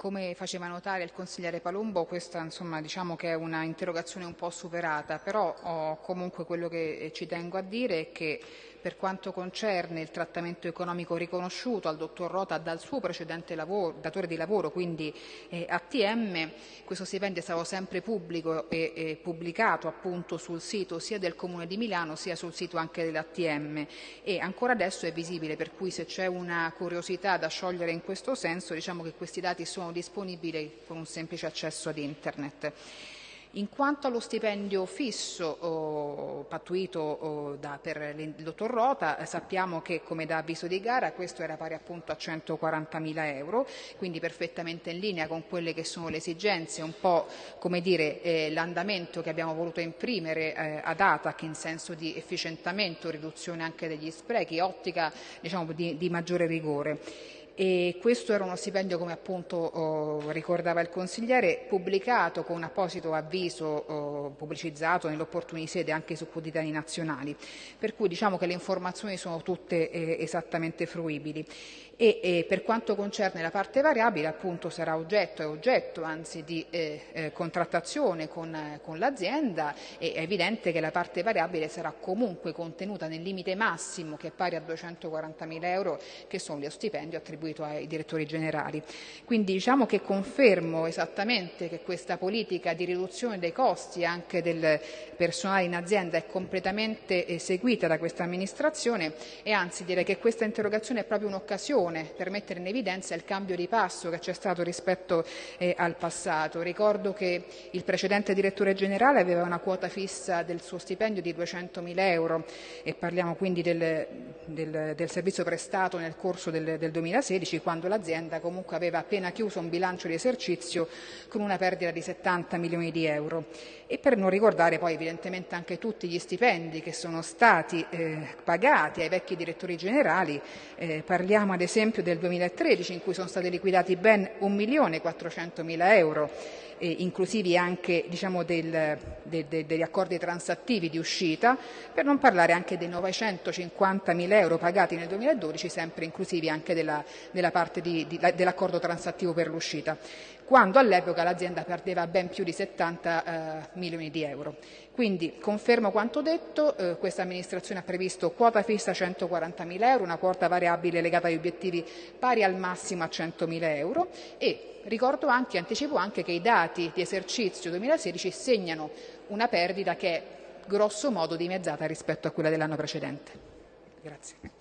Come faceva notare il consigliere Palumbo, questa insomma, diciamo che è una interrogazione un po' superata, però oh, comunque quello che ci tengo a dire è che per quanto concerne il trattamento economico riconosciuto al dottor Rota dal suo precedente lavoro, datore di lavoro, quindi eh, ATM, questo stipendio è stato sempre pubblico e, e pubblicato appunto sul sito sia del Comune di Milano sia sul sito anche dell'ATM e ancora adesso è visibile, per cui se c'è una curiosità da sciogliere in questo senso diciamo che questi dati sono disponibili con un semplice accesso ad internet. In quanto allo stipendio fisso oh, pattuito oh, da, per il dottor Rota, eh, sappiamo che come da avviso di gara questo era pari appunto a 140.000 euro, quindi perfettamente in linea con quelle che sono le esigenze, un po' come dire eh, l'andamento che abbiamo voluto imprimere eh, ad ATAC in senso di efficientamento, riduzione anche degli sprechi, ottica diciamo, di, di maggiore rigore e questo era uno stipendio, come appunto oh, ricordava il consigliere, pubblicato con un apposito avviso oh, pubblicizzato nell'opportuni sede anche su quotidiani nazionali, per cui diciamo che le informazioni sono tutte eh, esattamente fruibili. E, e, per quanto concerne la parte variabile appunto sarà oggetto, è oggetto anzi di eh, eh, contrattazione con, eh, con l'azienda e è evidente che la parte variabile sarà comunque contenuta nel limite massimo che è pari a 240.000 euro che sono lo stipendio attribuito attribuito ai direttori generali. Quindi diciamo che confermo esattamente che questa politica di riduzione dei costi anche del personale in azienda è completamente eseguita da questa amministrazione e anzi direi che questa interrogazione è proprio un'occasione per mettere in evidenza il cambio di passo che c'è stato rispetto eh, al passato. Ricordo che il precedente direttore generale aveva una quota fissa del suo stipendio di 200.000 euro e parliamo quindi del, del, del servizio prestato nel corso del, del 2016 2016 quando l'azienda comunque aveva appena chiuso un bilancio di esercizio con una perdita di 70 milioni di euro. E per non ricordare poi evidentemente anche tutti gli stipendi che sono stati eh, pagati ai vecchi direttori generali, eh, parliamo ad esempio del 2013 in cui sono stati liquidati ben 1 milione 400 mila euro eh, inclusivi anche diciamo, del, de, de, degli accordi transattivi di uscita, per non parlare anche dei 950 mila euro pagati nel 2012, sempre inclusivi anche della, della di, di, dell'accordo transattivo per l'uscita, quando all'epoca l'azienda perdeva ben più di 70 eh, milioni di euro. Quindi confermo quanto detto, eh, questa amministrazione ha previsto quota fissa 140 mila euro, una quota variabile legata agli obiettivi pari al massimo a 100 mila euro e ricordo anche, anticipo anche che i dati di esercizio 2016 segnano una perdita che è grosso modo dimezzata rispetto a quella dell'anno precedente. Grazie.